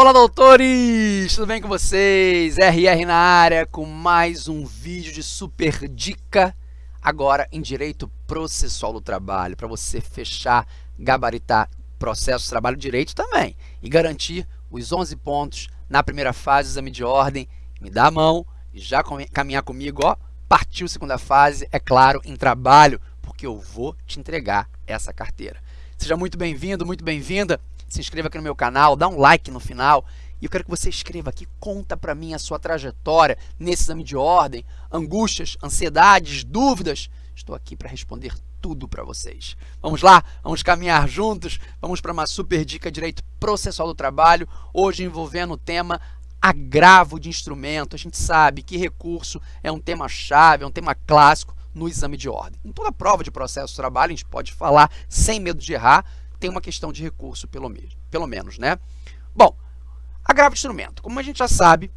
Olá, doutores! Tudo bem com vocês? RR na área com mais um vídeo de super dica, agora em Direito Processual do Trabalho, para você fechar, gabaritar processo de trabalho direito também e garantir os 11 pontos na primeira fase do exame de ordem. Me dá a mão e já caminhar comigo, ó, partiu segunda fase, é claro, em trabalho, porque eu vou te entregar essa carteira. Seja muito bem-vindo, muito bem-vinda se inscreva aqui no meu canal, dá um like no final. E eu quero que você escreva aqui, conta para mim a sua trajetória nesse exame de ordem, angústias, ansiedades, dúvidas. Estou aqui para responder tudo para vocês. Vamos lá, vamos caminhar juntos, vamos para uma super dica direito processual do trabalho, hoje envolvendo o tema agravo de instrumento. A gente sabe que recurso é um tema chave, é um tema clássico no exame de ordem. Em toda prova de processo do trabalho, a gente pode falar sem medo de errar, tem uma questão de recurso, pelo, mesmo, pelo menos, né? Bom, agravo de instrumento. Como a gente já sabe,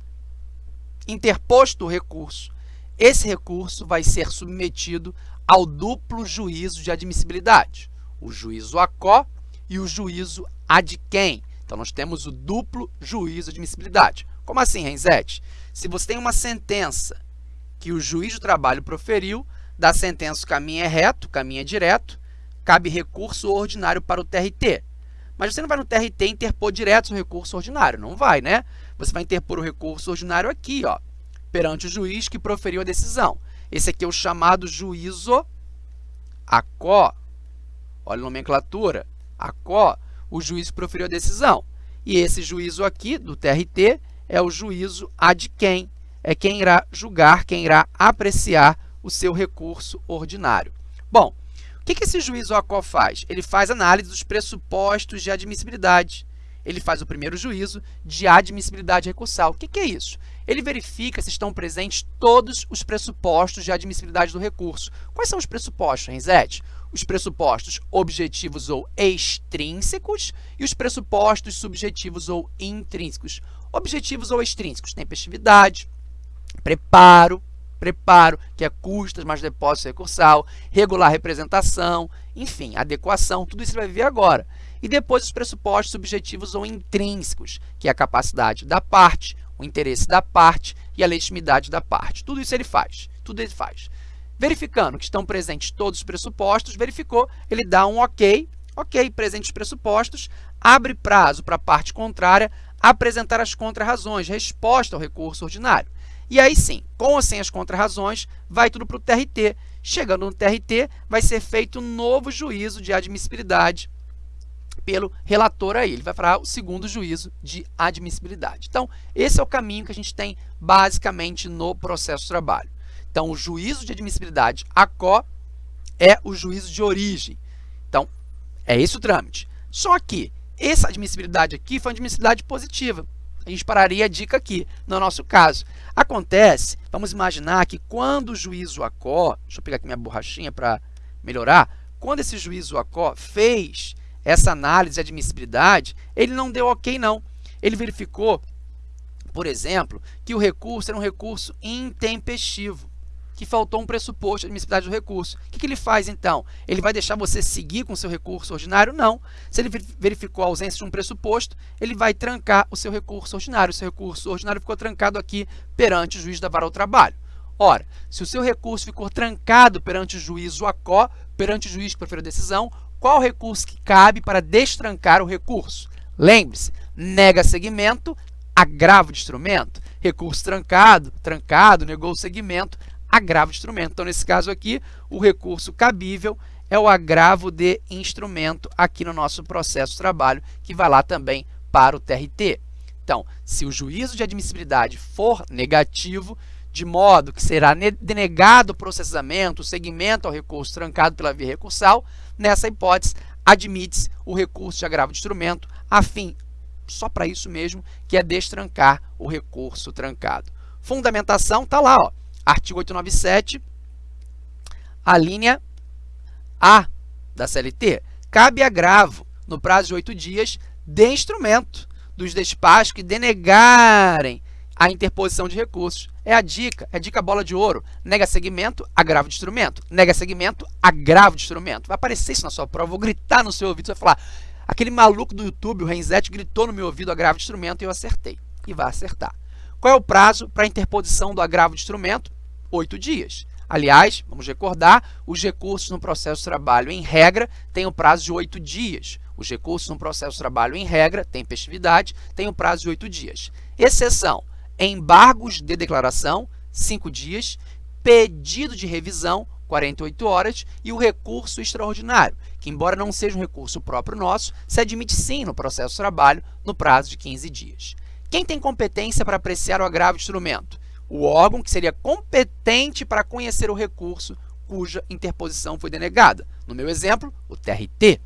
interposto o recurso, esse recurso vai ser submetido ao duplo juízo de admissibilidade, o juízo ACO e o juízo ad quem. Então, nós temos o duplo juízo de admissibilidade. Como assim, Renzete? Se você tem uma sentença que o juiz do trabalho proferiu, da sentença o caminho é reto, o caminho é direto, cabe recurso ordinário para o TRT. Mas você não vai no TRT interpor direto o recurso ordinário, não vai, né? Você vai interpor o recurso ordinário aqui, ó, perante o juiz que proferiu a decisão. Esse aqui é o chamado juízo ACO. Olha a nomenclatura. ACO, o juiz que proferiu a decisão. E esse juízo aqui, do TRT, é o juízo ad quem. É quem irá julgar, quem irá apreciar o seu recurso ordinário. Bom, o que, que esse juízo ACO faz? Ele faz análise dos pressupostos de admissibilidade. Ele faz o primeiro juízo de admissibilidade recursal. O que, que é isso? Ele verifica se estão presentes todos os pressupostos de admissibilidade do recurso. Quais são os pressupostos, Renzete? Os pressupostos objetivos ou extrínsecos e os pressupostos subjetivos ou intrínsecos. Objetivos ou extrínsecos, tempestividade, preparo, preparo, que é custas mais depósito recursal, regular representação, enfim, adequação, tudo isso vai ver agora. E depois os pressupostos subjetivos ou intrínsecos, que é a capacidade da parte, o interesse da parte e a legitimidade da parte. Tudo isso ele faz, tudo ele faz. Verificando que estão presentes todos os pressupostos, verificou, ele dá um ok, ok, presentes os pressupostos, abre prazo para a parte contrária apresentar as contrarrazões, resposta ao recurso ordinário. E aí sim, com ou sem as contrarrazões, vai tudo para o TRT. Chegando no TRT, vai ser feito um novo juízo de admissibilidade pelo relator aí. Ele vai falar o segundo juízo de admissibilidade. Então, esse é o caminho que a gente tem basicamente no processo de trabalho. Então, o juízo de admissibilidade ACO é o juízo de origem. Então, é esse o trâmite. Só que essa admissibilidade aqui foi uma admissibilidade positiva a gente pararia a dica aqui, no nosso caso. Acontece, vamos imaginar que quando o juízo ACO, deixa eu pegar aqui minha borrachinha para melhorar, quando esse juízo ACO fez essa análise de admissibilidade, ele não deu ok não. Ele verificou, por exemplo, que o recurso era um recurso intempestivo que faltou um pressuposto de admissibilidade do recurso. O que, que ele faz, então? Ele vai deixar você seguir com o seu recurso ordinário? Não. Se ele verificou a ausência de um pressuposto, ele vai trancar o seu recurso ordinário. O seu recurso ordinário ficou trancado aqui perante o juiz da vara ao trabalho. Ora, se o seu recurso ficou trancado perante o juiz ACO, perante o juiz que proferiu a decisão, qual recurso que cabe para destrancar o recurso? Lembre-se, nega segmento, agravo de instrumento. Recurso trancado, trancado, negou o segmento, agravo de instrumento. Então, nesse caso aqui, o recurso cabível é o agravo de instrumento aqui no nosso processo de trabalho, que vai lá também para o TRT. Então, se o juízo de admissibilidade for negativo, de modo que será denegado o processamento, o segmento ao recurso trancado pela via recursal, nessa hipótese, admite-se o recurso de agravo de instrumento, a fim, só para isso mesmo, que é destrancar o recurso trancado. Fundamentação está lá, ó, Artigo 897, a linha A da CLT. Cabe agravo no prazo de oito dias de instrumento dos despachos que denegarem a interposição de recursos. É a dica, é a dica bola de ouro. Nega segmento, agravo de instrumento. Nega segmento, agravo de instrumento. Vai aparecer isso na sua prova, vou gritar no seu ouvido, você vai falar, Aquele maluco do YouTube, o Renzete, gritou no meu ouvido agravo de instrumento e eu acertei. E vai acertar. Qual é o prazo para interposição do agravo de instrumento? Oito dias. Aliás, vamos recordar, os recursos no processo de trabalho, em regra, têm o prazo de oito dias. Os recursos no processo de trabalho, em regra, tempestividade, têm o prazo de oito dias. Exceção, embargos de declaração, cinco dias, pedido de revisão, 48 horas, e o recurso extraordinário, que, embora não seja um recurso próprio nosso, se admite sim no processo de trabalho no prazo de 15 dias. Quem tem competência para apreciar o agravo de instrumento? O órgão que seria competente para conhecer o recurso cuja interposição foi denegada. No meu exemplo, o TRT.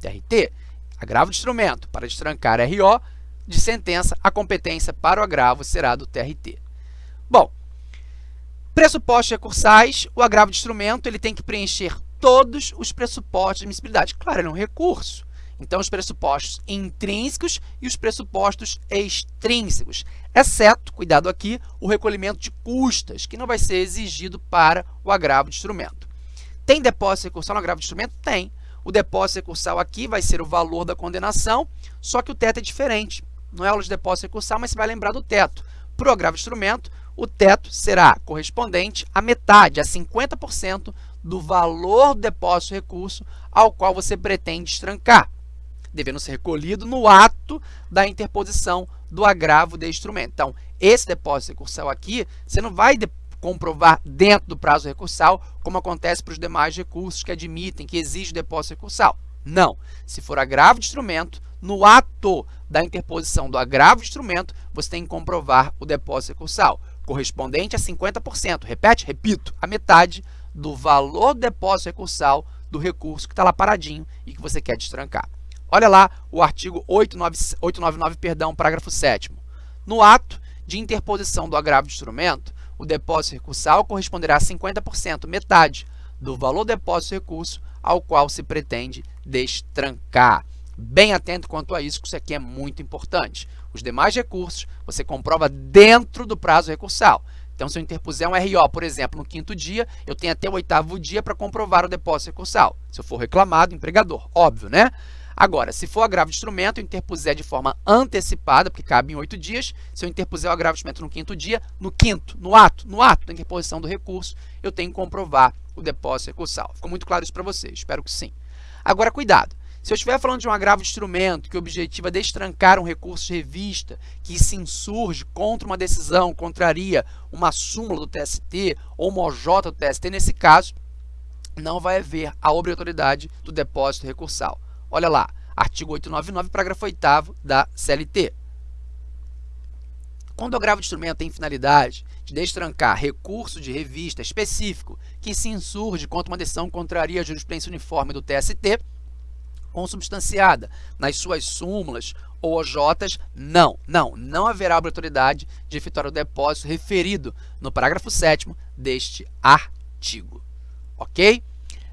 TRT, agravo de instrumento para destrancar RO de sentença, a competência para o agravo será do TRT. Bom, pressupostos recursais, o agravo de instrumento ele tem que preencher todos os pressupostos de admissibilidade. Claro, ele é um recurso. Então, os pressupostos intrínsecos e os pressupostos extrínsecos, exceto, cuidado aqui, o recolhimento de custas, que não vai ser exigido para o agravo de instrumento. Tem depósito recursal no agravo de instrumento? Tem. O depósito recursal aqui vai ser o valor da condenação, só que o teto é diferente. Não é aula de depósito recursal, mas você vai lembrar do teto. Para o agravo de instrumento, o teto será correspondente à metade, a 50% do valor do depósito recurso ao qual você pretende estrancar devendo ser recolhido no ato da interposição do agravo de instrumento. Então, esse depósito recursal aqui, você não vai comprovar dentro do prazo recursal, como acontece para os demais recursos que admitem, que exigem depósito recursal. Não. Se for agravo de instrumento, no ato da interposição do agravo de instrumento, você tem que comprovar o depósito recursal, correspondente a 50%. Repete? Repito, a metade do valor do depósito recursal do recurso que está lá paradinho e que você quer destrancar. Olha lá o artigo 899, 899 perdão, parágrafo 7 No ato de interposição do agravo de instrumento, o depósito recursal corresponderá a 50%, metade, do valor depósito recurso ao qual se pretende destrancar. Bem atento quanto a isso, que isso aqui é muito importante. Os demais recursos você comprova dentro do prazo recursal. Então, se eu interpuser um RO, por exemplo, no quinto dia, eu tenho até o oitavo dia para comprovar o depósito recursal. Se eu for reclamado, empregador, óbvio, né? Agora, se for agravo de instrumento, eu interpuser de forma antecipada, porque cabe em oito dias, se eu interpuser o agravo de instrumento no quinto dia, no quinto, no ato, no ato da interposição do recurso, eu tenho que comprovar o depósito recursal. Ficou muito claro isso para vocês? Espero que sim. Agora, cuidado. Se eu estiver falando de um agravo de instrumento que objetiva destrancar um recurso de revista que se insurge contra uma decisão, contraria uma súmula do TST ou uma OJ do TST, nesse caso, não vai haver a obrigatoriedade do depósito recursal. Olha lá, artigo 899, parágrafo 8 da CLT. Quando o agravo de instrumento tem finalidade de destrancar recurso de revista específico que se insurge contra uma decisão contraria a jurisprudência uniforme do TST, consubstanciada nas suas súmulas ou OJs, não, não, não haverá obrigatoriedade de efetuar o depósito referido no parágrafo 7 deste artigo. Ok?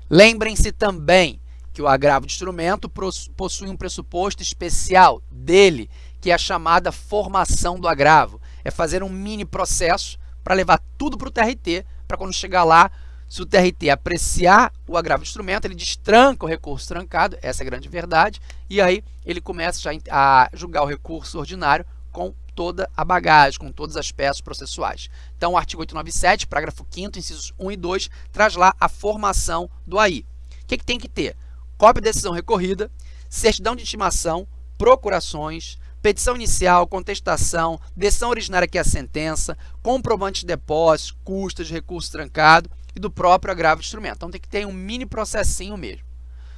Lembrem-se também que o agravo de instrumento possui um pressuposto especial dele, que é a chamada formação do agravo. É fazer um mini processo para levar tudo para o TRT, para quando chegar lá, se o TRT apreciar o agravo de instrumento, ele destranca o recurso trancado, essa é a grande verdade, e aí ele começa já a julgar o recurso ordinário com toda a bagagem, com todas as peças processuais. Então, o artigo 897, parágrafo 5º, incisos 1 e 2, traz lá a formação do AI. O que, que tem que ter? Cópia de decisão recorrida, certidão de intimação, procurações, petição inicial, contestação, decisão originária que é a sentença, comprovante de depósito, custas recurso trancado e do próprio agravo de instrumento. Então tem que ter um mini processinho mesmo.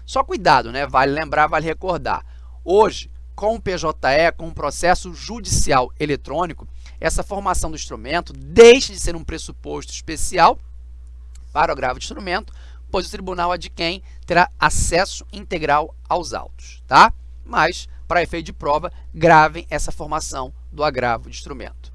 Só cuidado, né? Vale lembrar, vale recordar. Hoje, com o PJE, com o processo judicial eletrônico, essa formação do instrumento deixa de ser um pressuposto especial para o agravo de instrumento pois o tribunal adquém terá acesso integral aos autos, tá? Mas, para efeito de prova, gravem essa formação do agravo de instrumento.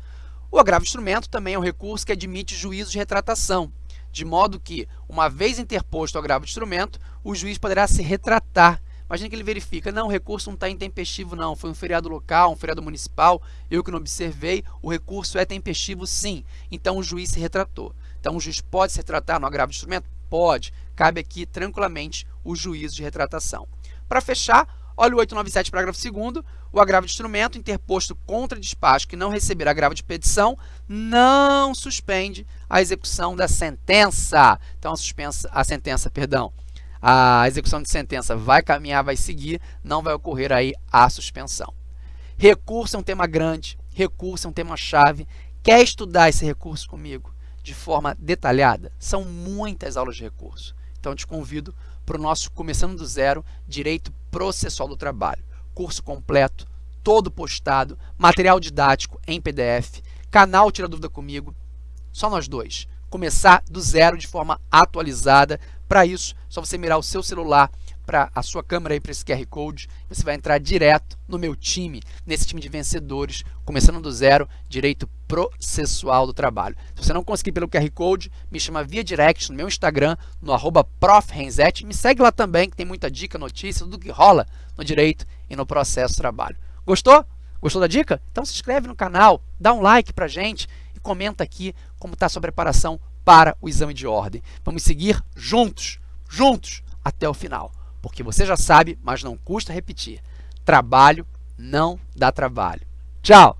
O agravo de instrumento também é um recurso que admite juízo de retratação, de modo que, uma vez interposto o agravo de instrumento, o juiz poderá se retratar. Imagina que ele verifica, não, o recurso não está intempestivo não, foi um feriado local, um feriado municipal, eu que não observei, o recurso é tempestivo sim. Então, o juiz se retratou. Então, o juiz pode se retratar no agravo de instrumento? Pode. Cabe aqui tranquilamente o juízo de retratação. Para fechar, Olha o 897, parágrafo 2 o agravo de instrumento interposto contra despacho que não receber agravo de petição não suspende a execução da sentença. Então, a, suspensa, a sentença, perdão, a execução de sentença vai caminhar, vai seguir, não vai ocorrer aí a suspensão. Recurso é um tema grande, recurso é um tema chave. Quer estudar esse recurso comigo de forma detalhada? São muitas aulas de recurso. Então, te convido para o nosso Começando do Zero Direito Processual do Trabalho. Curso completo, todo postado, material didático em PDF, canal Tira Dúvida Comigo, só nós dois. Começar do zero de forma atualizada. Para isso, só você mirar o seu celular para a sua câmera aí para esse QR Code, você vai entrar direto no meu time, nesse time de vencedores, começando do zero, direito processual do trabalho. Se você não conseguir pelo QR Code, me chama via direct no meu Instagram, no arroba me segue lá também, que tem muita dica, notícia, tudo que rola no direito e no processo do trabalho. Gostou? Gostou da dica? Então se inscreve no canal, dá um like pra gente e comenta aqui como está a sua preparação para o exame de ordem. Vamos seguir juntos, juntos, até o final porque você já sabe, mas não custa repetir. Trabalho não dá trabalho. Tchau!